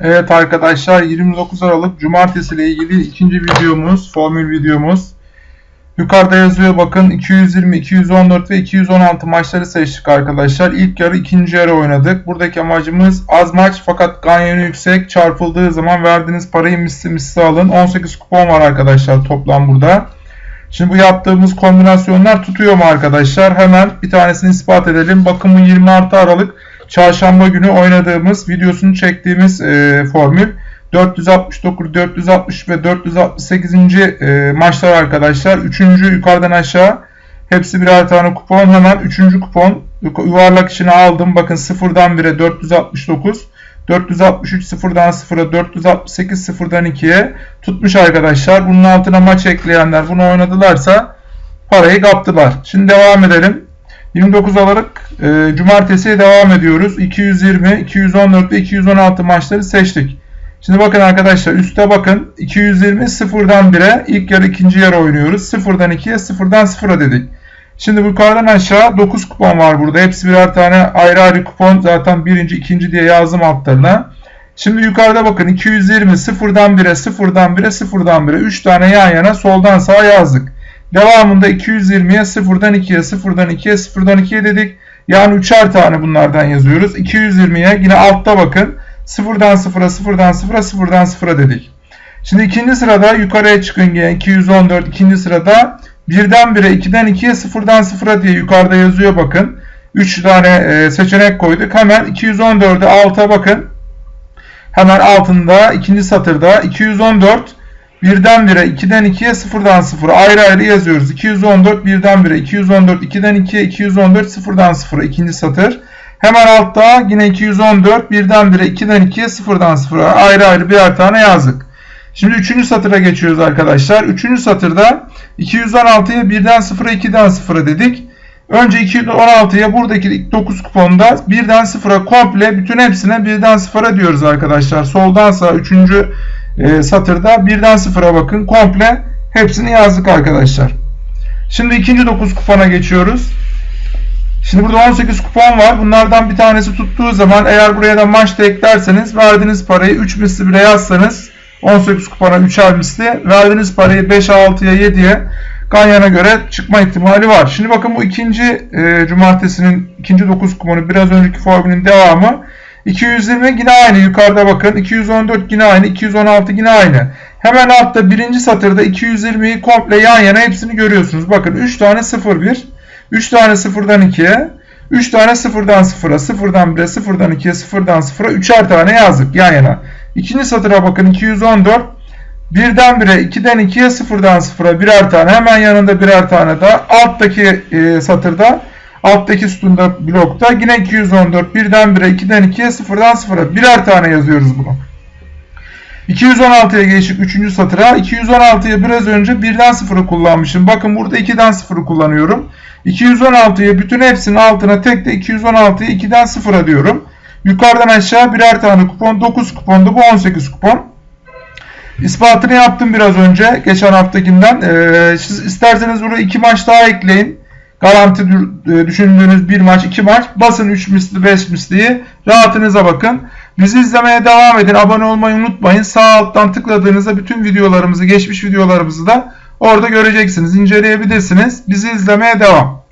Evet arkadaşlar 29 Aralık Cumartesi ile ilgili ikinci videomuz, formül videomuz. Yukarıda yazıyor bakın 220, 214 ve 216 maçları seçtik arkadaşlar. İlk yarı ikinci yarı oynadık. Buradaki amacımız az maç fakat ganyonu yüksek çarpıldığı zaman verdiğiniz parayı misli misli alın. 18 kupon var arkadaşlar toplam burada. Şimdi bu yaptığımız kombinasyonlar tutuyor mu arkadaşlar? Hemen bir tanesini ispat edelim. Bakın bu 20 artı Aralık çarşamba günü oynadığımız videosunu çektiğimiz e, formül 469, 460 ve 468. E, maçlar arkadaşlar. Üçüncü yukarıdan aşağı hepsi birer tane kupon. Hemen üçüncü kupon yuvarlak içine aldım. Bakın sıfırdan 1'e 469. 463 sıfırdan 0'a 468 sıfırdan 2'ye tutmuş arkadaşlar. Bunun altına maç ekleyenler bunu oynadılarsa parayı kaptılar. Şimdi devam edelim. 29 Aralık e, Cumartesi'ye devam ediyoruz. 220, 214 ve 216 maçları seçtik. Şimdi bakın arkadaşlar üste bakın. 220 sıfırdan 1'e ilk yarı ikinci yarı oynuyoruz. Sıfırdan 2'ye sıfırdan 0'a dedik. Şimdi yukarıdan aşağı 9 kupon var burada. Hepsi birer tane ayrı ayrı kupon. Zaten birinci, ikinci diye yazdım altlarına. Şimdi yukarıda bakın 220 sıfırdan 1'e sıfırdan 1'e sıfırdan 1'e 3 tane yan yana soldan sağa yazdık. Devamında 220'ye sıfırdan 2'ye sıfırdan 2'ye sıfırdan 2'ye dedik. Yani üçer tane bunlardan yazıyoruz. 220'ye yine altta bakın. Sıfırdan sıfıra sıfırdan sıfıra sıfırdan sıfıra dedik. Şimdi ikinci sırada yukarıya çıkın yine 214 ikinci sırada birden 1'e 2'den 2'ye sıfırdan sıfıra diye yukarıda yazıyor bakın. 3 tane e, seçenek koyduk. Hemen 214'e alta bakın. Hemen altında ikinci satırda 214 birden 1'e 2'den 2'ye sıfırdan sıfıra ayrı ayrı yazıyoruz. 214 birden 1'e 214 2'den 2'ye 214 sıfırdan sıfıra ikinci satır. Hemen altta yine 214 birden 1'e 2'den 2'ye sıfırdan sıfıra ayrı ayrı birer tane yazdık. Şimdi 3. satıra geçiyoruz arkadaşlar. 3. satırda 216'ya birden 0'a 2'den 0'a dedik. Önce 216'ya buradaki 9 kuponda birden 0'a komple bütün hepsine birden 0'a diyoruz arkadaşlar. Soldan sağ 3. E, satırda birden 0'a bakın. Komple hepsini yazdık arkadaşlar. Şimdi ikinci 9 kupona geçiyoruz. Şimdi burada 18 kupon var. Bunlardan bir tanesi tuttuğu zaman eğer buraya da maç da eklerseniz verdiğiniz parayı 3 misli bile yazsanız 18 kupona 3'er misli verdiğiniz parayı 5'e 6'ya 7'ye Ganyan'a göre çıkma ihtimali var. Şimdi bakın bu ikinci e, cumartesinin ikinci 9 kuponu biraz önceki formülün devamı. 220 yine aynı yukarıda bakın. 214 yine aynı. 216 yine aynı. Hemen altta birinci satırda 220'yi komple yan yana hepsini görüyorsunuz. Bakın 3 tane 0 1. 3 tane 0'dan 2'ye. 3 tane 0'dan 0'a. 0'dan 1'e 0'dan 2'ye 0'dan 0'a. 3'er tane yazdık yan yana. İkinci satıra bakın 214. Birden 1'e 2'den 2'ye 0'dan 0'a birer tane. Hemen yanında birer tane daha. Alttaki e, satırda alttaki sütunda blokta yine 214 birden 1'e 2'den 2'ye 0'dan 0'a birer tane yazıyoruz bunu. 216'ya geçtik 3. satıra. 216'ya biraz önce 1'den 0'ı kullanmışım. Bakın burada 2'den 0'ı kullanıyorum. 216'ya bütün hepsinin altına tek de 216'ya 2'den 0'a diyorum. Yukarıdan aşağı birer tane kupon. 9 kupondu bu 18 kupon. İspatını yaptım biraz önce. Geçen haftakinden. Ee, siz isterseniz buraya 2 maç daha ekleyin. Garanti e, düşündüğünüz bir maç, iki maç. Basın 3 misli, 5 misliyi. Rahatınıza bakın. Bizi izlemeye devam edin. Abone olmayı unutmayın. Sağ alttan tıkladığınızda bütün videolarımızı, geçmiş videolarımızı da orada göreceksiniz. inceleyebilirsiniz. Bizi izlemeye devam.